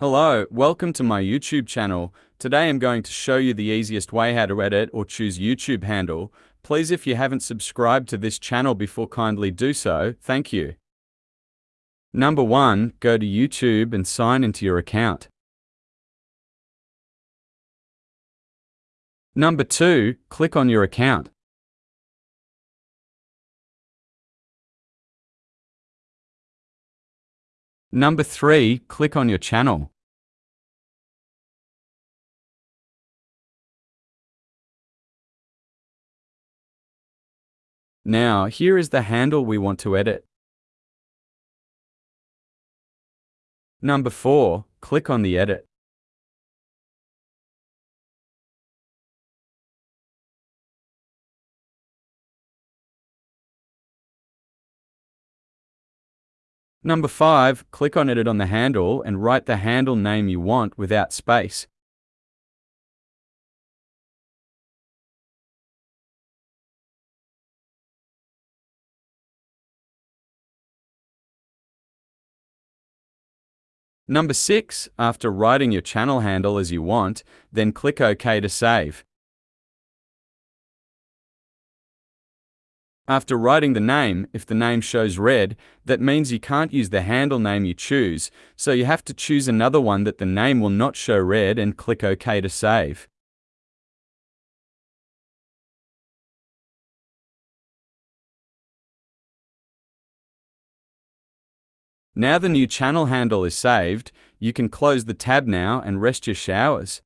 Hello, welcome to my YouTube channel. Today I'm going to show you the easiest way how to edit or choose YouTube handle. Please if you haven't subscribed to this channel before kindly do so, thank you. Number 1. Go to YouTube and sign into your account. Number 2. Click on your account. Number 3. Click on your channel. Now, here is the handle we want to edit. Number 4. Click on the edit. Number 5. Click on Edit on the handle and write the handle name you want without space. Number 6. After writing your channel handle as you want, then click OK to save. After writing the name, if the name shows red, that means you can't use the handle name you choose, so you have to choose another one that the name will not show red and click OK to save. Now the new channel handle is saved, you can close the tab now and rest your showers.